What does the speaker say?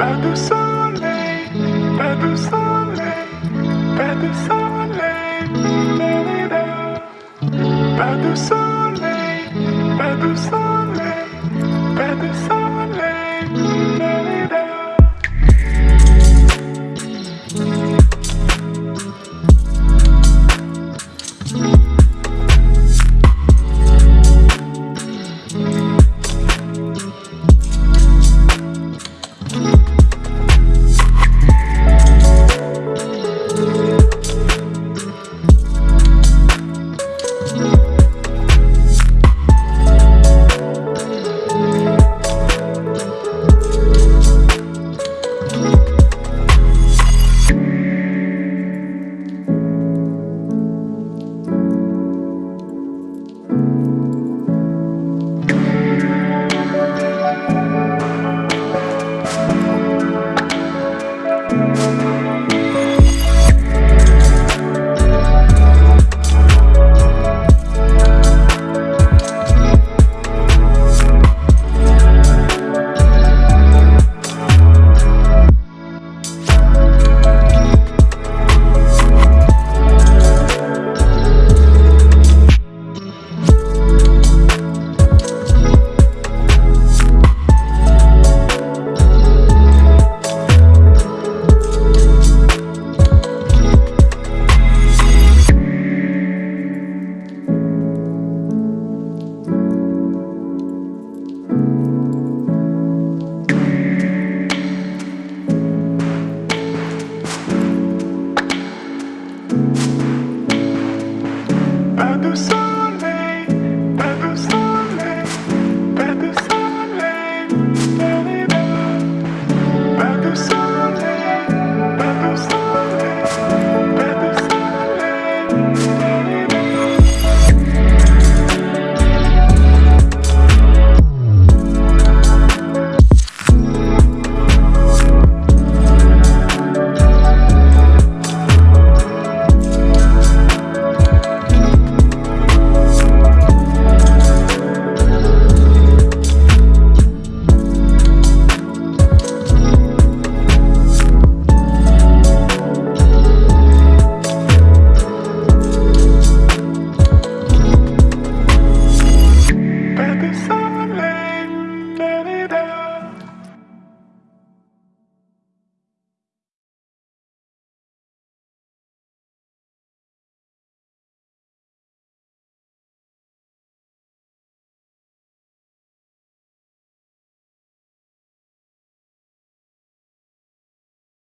Pas de soleil, pas de soleil, pas de soleil, pas de soleil, pas de soleil, pas